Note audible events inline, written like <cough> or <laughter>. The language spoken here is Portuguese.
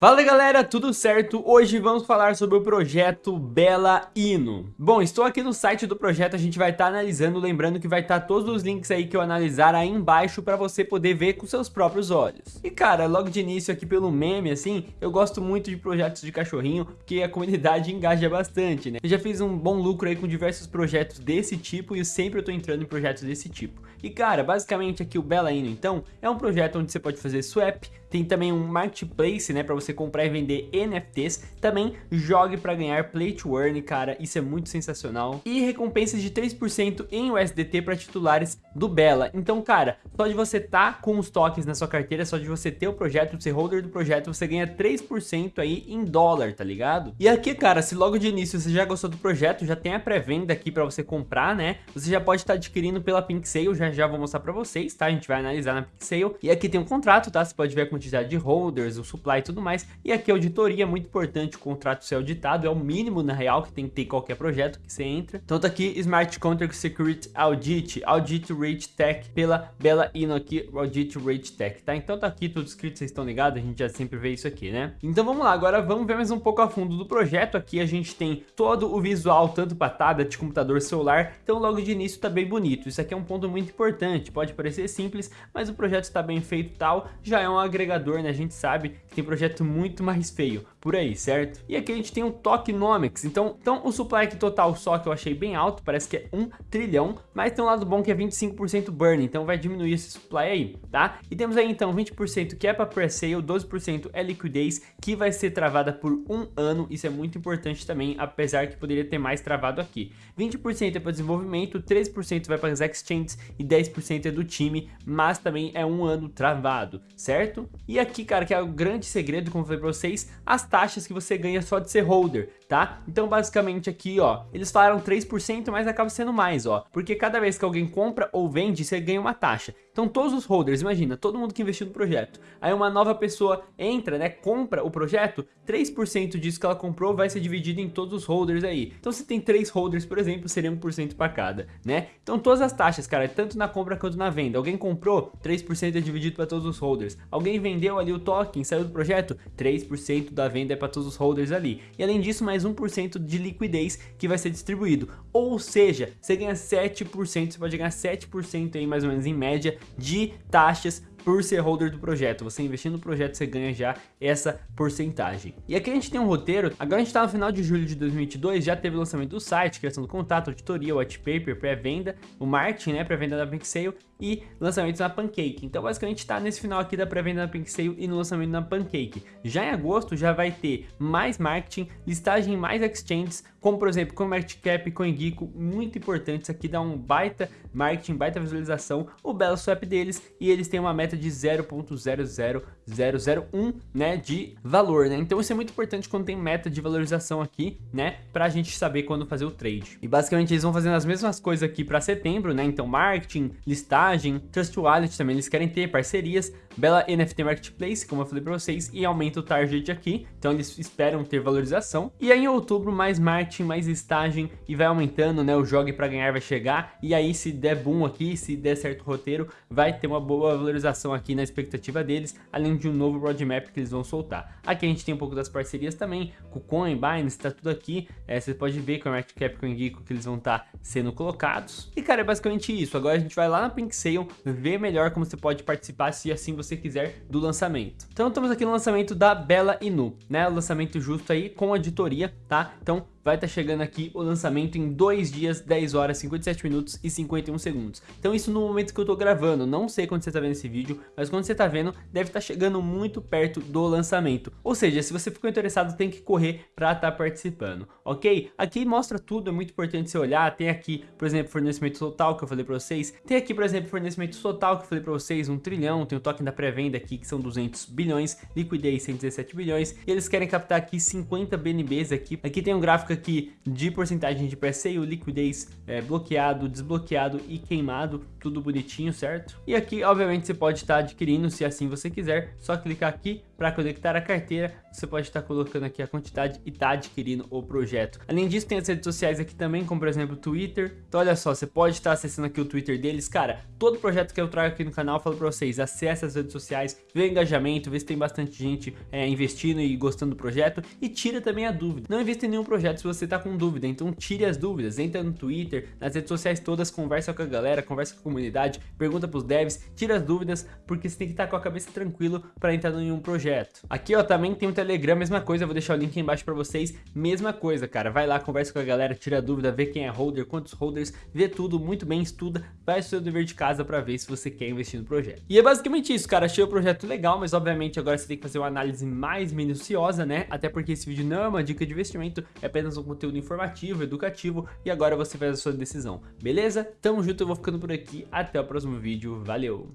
Fala galera, tudo certo? Hoje vamos falar sobre o projeto Bela Ino. Bom, estou aqui no site do projeto, a gente vai estar tá analisando, lembrando que vai estar tá todos os links aí que eu analisar aí embaixo para você poder ver com seus próprios olhos. E cara, logo de início aqui pelo meme, assim, eu gosto muito de projetos de cachorrinho, porque a comunidade <laughs> engaja bastante, né? Eu já fiz um bom lucro aí com diversos projetos desse tipo e eu sempre estou entrando em projetos desse tipo. E cara, basicamente aqui o Bela Ino, então, é um projeto onde você pode fazer swap, tem também um marketplace, né, para você comprar e vender NFTs. Também jogue para ganhar Play to Earn, cara, isso é muito sensacional. E recompensas de 3% em USDT para titulares do Bela. Então, cara, só de você tá com os tokens na sua carteira, só de você ter o projeto, ser holder do projeto, você ganha 3% aí em dólar, tá ligado? E aqui, cara, se logo de início você já gostou do projeto, já tem a pré-venda aqui para você comprar, né? Você já pode estar tá adquirindo pela Pink Sale, já já vou mostrar para vocês, tá? A gente vai analisar na Pink Sale. E aqui tem um contrato, tá? Você pode ver a quantidade de holders, o supply e tudo mais. E aqui a auditoria, é muito importante o contrato ser auditado, é o mínimo na real que tem que ter qualquer projeto que você entra. Então tá aqui Smart Contract Security Audit, Audit Rate Tech pela Bela Ino aqui, Audit Rate Tech, tá? Então tá aqui tudo escrito, vocês estão ligados, a gente já sempre vê isso aqui, né? Então vamos lá, agora vamos ver mais um pouco a fundo do projeto. Aqui a gente tem todo o visual, tanto para tablet, computador, celular, então logo de início tá bem bonito. Isso aqui é um ponto muito importante, pode parecer simples, mas o projeto está bem feito tal, já é um agregador, né? A gente sabe que tem projeto muito mais feio por aí, certo? E aqui a gente tem o Tokenomics, então, então o supply aqui total só que eu achei bem alto, parece que é 1 trilhão, mas tem um lado bom que é 25% burn, então vai diminuir esse supply aí, tá? E temos aí então 20% que é para pre-sale, 12% é liquidez, que vai ser travada por um ano, isso é muito importante também, apesar que poderia ter mais travado aqui. 20% é para desenvolvimento, 13% vai para as exchanges e 10% é do time, mas também é um ano travado, certo? E aqui, cara, que é o grande segredo, como eu falei para vocês, as taxas que você ganha só de ser holder, tá? Então basicamente aqui, ó, eles falaram 3%, mas acaba sendo mais, ó, porque cada vez que alguém compra ou vende, você ganha uma taxa. Então todos os holders, imagina, todo mundo que investiu no projeto, aí uma nova pessoa entra, né, compra o projeto, 3% disso que ela comprou vai ser dividido em todos os holders aí. Então se tem 3 holders, por exemplo, seria 1% para cada, né? Então todas as taxas, cara, tanto na compra quanto na venda. Alguém comprou, 3% é dividido para todos os holders. Alguém vendeu ali o token, saiu do projeto, 3% da venda é para todos os holders ali. E além disso, mais 1% de liquidez que vai ser distribuído. Ou seja, você ganha 7%, você pode ganhar 7% aí mais ou menos em média de taxas por ser holder do projeto. Você investindo no projeto, você ganha já essa porcentagem. E aqui a gente tem um roteiro, agora a gente está no final de julho de 2022, já teve o lançamento do site, criação do contato, auditoria, white paper, pré-venda, o marketing, né, pré-venda da PinkSale e lançamentos na Pancake. Então basicamente está nesse final aqui da pré-venda na PinkSale e no lançamento na Pancake. Já em agosto já vai ter mais marketing, listagem em mais exchanges, como por exemplo CoinMarketCap, CoinGeeko, muito importante, isso aqui dá um baita marketing, baita visualização, o belo swap deles e eles têm uma meta de 0.00001 né, de valor, né? Então isso é muito importante quando tem meta de valorização aqui, né, pra gente saber quando fazer o trade. E basicamente eles vão fazendo as mesmas coisas aqui para setembro, né? Então marketing, listagem, Trust Wallet também eles querem ter parcerias, Bela NFT Marketplace, como eu falei para vocês, e aumenta o target aqui, então eles esperam ter valorização. E aí em outubro mais marketing, mais listagem e vai aumentando, né, o jogue para ganhar vai chegar, e aí se der boom aqui, se der certo roteiro, vai ter uma boa valorização aqui na expectativa deles, além de um novo roadmap que eles vão soltar. Aqui a gente tem um pouco das parcerias também, com Coin, Binance, tá tudo aqui, é, você pode ver com o Market Cap, com o que eles vão estar tá sendo colocados. E cara, é basicamente isso, agora a gente vai lá na Pink Sale, ver melhor como você pode participar se assim você quiser do lançamento. Então estamos aqui no lançamento da Bela Inu, né? O lançamento justo aí com auditoria, tá? Então vai estar tá chegando aqui o lançamento em 2 dias, 10 horas, 57 minutos e 51 segundos. Então isso no momento que eu tô gravando, não sei quando você tá vendo esse vídeo, mas quando você tá vendo, deve estar tá chegando muito perto do lançamento. Ou seja, se você ficou interessado, tem que correr para estar tá participando, ok? Aqui mostra tudo, é muito importante você olhar, tem aqui, por exemplo, fornecimento total que eu falei para vocês, tem aqui, por exemplo, fornecimento total que eu falei para vocês, 1 trilhão, tem o token da pré-venda aqui que são 200 bilhões, liquidez 117 bilhões, e eles querem captar aqui 50 BNBs aqui, aqui tem um gráfico aqui de porcentagem de pré-sale, liquidez, é, bloqueado, desbloqueado e queimado, tudo bonitinho, certo? E aqui, obviamente, você pode estar adquirindo, se assim você quiser, só clicar aqui para conectar a carteira, você pode estar colocando aqui a quantidade e tá adquirindo o projeto. Além disso, tem as redes sociais aqui também, como por exemplo o Twitter. Então olha só, você pode estar acessando aqui o Twitter deles. Cara, todo projeto que eu trago aqui no canal, eu falo para vocês, acesse as redes sociais, vê o engajamento, vê se tem bastante gente é, investindo e gostando do projeto e tira também a dúvida. Não invista em nenhum projeto você tá com dúvida, então tire as dúvidas, entra no Twitter, nas redes sociais todas, conversa com a galera, conversa com a comunidade, pergunta pros devs, tira as dúvidas, porque você tem que estar com a cabeça tranquilo para entrar em um projeto. Aqui, ó, também tem o Telegram, mesma coisa, vou deixar o link embaixo pra vocês, mesma coisa, cara, vai lá, conversa com a galera, tira dúvida, vê quem é holder, quantos holders, vê tudo muito bem, estuda, faz o seu dever de casa pra ver se você quer investir no projeto. E é basicamente isso, cara, achei o projeto legal, mas obviamente agora você tem que fazer uma análise mais minuciosa, né, até porque esse vídeo não é uma dica de investimento, é apenas um conteúdo informativo, educativo, e agora você faz a sua decisão, beleza? Tamo junto, eu vou ficando por aqui, até o próximo vídeo, valeu!